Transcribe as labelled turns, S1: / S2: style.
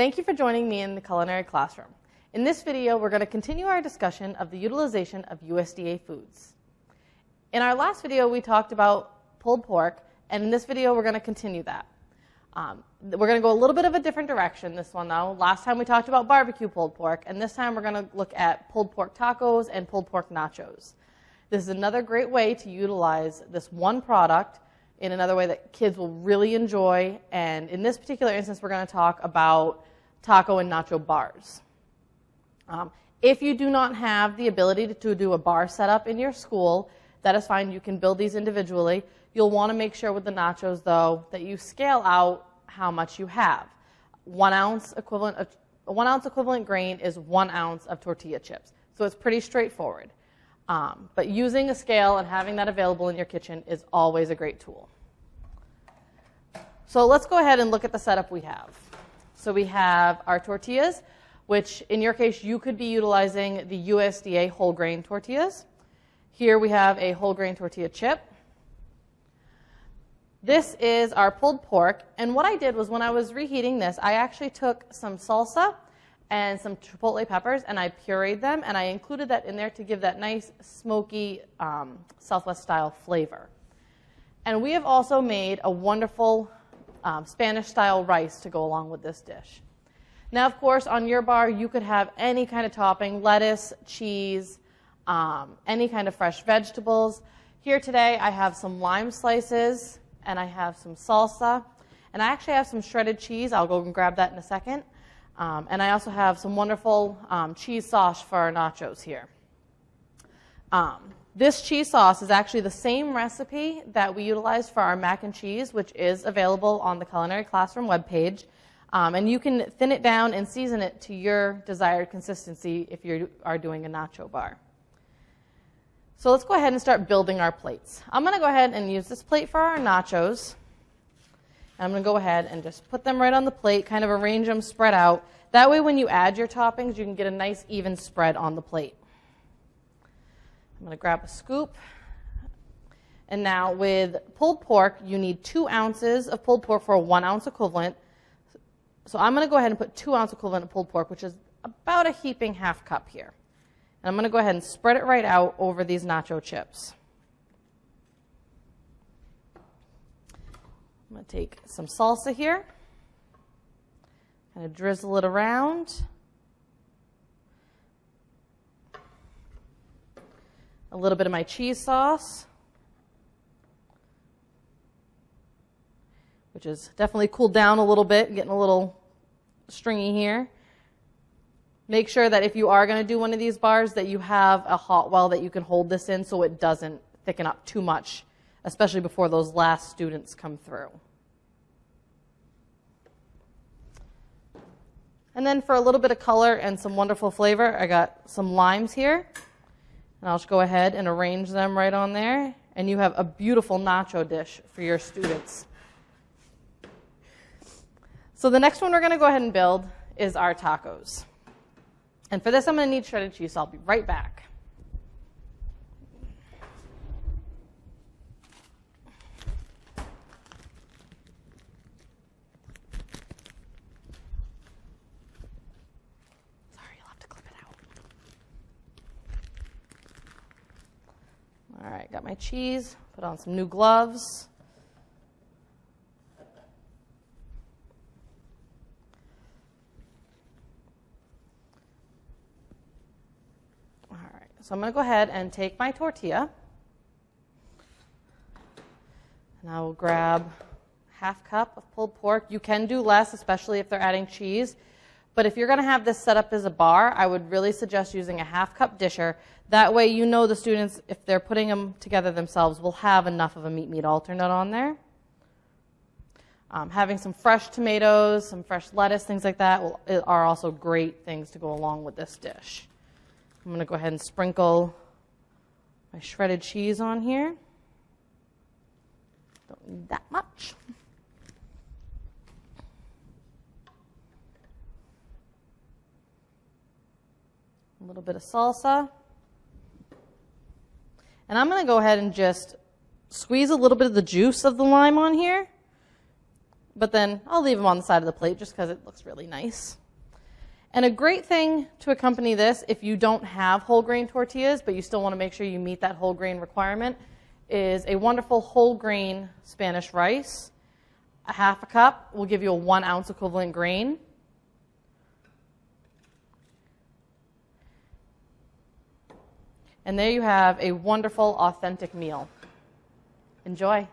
S1: Thank you for joining me in the culinary classroom. In this video, we're going to continue our discussion of the utilization of USDA foods. In our last video, we talked about pulled pork, and in this video, we're going to continue that. Um, we're going to go a little bit of a different direction this one, though. Last time we talked about barbecue pulled pork, and this time we're going to look at pulled pork tacos and pulled pork nachos. This is another great way to utilize this one product in another way that kids will really enjoy. And in this particular instance, we're going to talk about taco and nacho bars. Um, if you do not have the ability to, to do a bar setup in your school, that is fine. You can build these individually. You'll want to make sure with the nachos, though, that you scale out how much you have. One ounce equivalent of one ounce equivalent grain is one ounce of tortilla chips. So it's pretty straightforward. Um, but using a scale and having that available in your kitchen is always a great tool. So let's go ahead and look at the setup we have. So we have our tortillas, which in your case, you could be utilizing the USDA whole grain tortillas. Here we have a whole grain tortilla chip. This is our pulled pork. And what I did was when I was reheating this, I actually took some salsa and some chipotle peppers, and I pureed them, and I included that in there to give that nice, smoky, um, Southwest style flavor. And we have also made a wonderful um, Spanish style rice to go along with this dish. Now, of course, on your bar, you could have any kind of topping lettuce, cheese, um, any kind of fresh vegetables. Here today, I have some lime slices, and I have some salsa, and I actually have some shredded cheese. I'll go and grab that in a second. Um, and I also have some wonderful um, cheese sauce for our nachos here. Um, this cheese sauce is actually the same recipe that we utilized for our mac and cheese, which is available on the Culinary Classroom webpage. Um, and you can thin it down and season it to your desired consistency if you are doing a nacho bar. So let's go ahead and start building our plates. I'm going to go ahead and use this plate for our nachos. I'm going to go ahead and just put them right on the plate, kind of arrange them spread out. That way when you add your toppings, you can get a nice even spread on the plate. I'm going to grab a scoop. And now with pulled pork, you need two ounces of pulled pork for a one ounce equivalent. So I'm going to go ahead and put two ounce equivalent of pulled pork, which is about a heaping half cup here. And I'm going to go ahead and spread it right out over these nacho chips. I'm going to take some salsa here, kind of drizzle it around. A little bit of my cheese sauce, which is definitely cooled down a little bit, getting a little stringy here. Make sure that if you are going to do one of these bars that you have a hot well that you can hold this in so it doesn't thicken up too much especially before those last students come through. And then for a little bit of color and some wonderful flavor, I got some limes here. And I'll just go ahead and arrange them right on there. And you have a beautiful nacho dish for your students. So the next one we're going to go ahead and build is our tacos. And for this, I'm going to need shredded cheese, so I'll be right back. All right, got my cheese, put on some new gloves. All right, so I'm going to go ahead and take my tortilla. And I will grab half cup of pulled pork. You can do less, especially if they're adding cheese. But if you're going to have this set up as a bar, I would really suggest using a half cup disher. That way you know the students, if they're putting them together themselves, will have enough of a meat-meat alternate on there. Um, having some fresh tomatoes, some fresh lettuce, things like that will, are also great things to go along with this dish. I'm going to go ahead and sprinkle my shredded cheese on here. Don't need that much. Little bit of salsa. And I'm going to go ahead and just squeeze a little bit of the juice of the lime on here. but then I'll leave them on the side of the plate just because it looks really nice. And a great thing to accompany this, if you don't have whole grain tortillas, but you still want to make sure you meet that whole grain requirement, is a wonderful whole grain Spanish rice. A half a cup will give you a one ounce equivalent grain. And there you have a wonderful, authentic meal. Enjoy.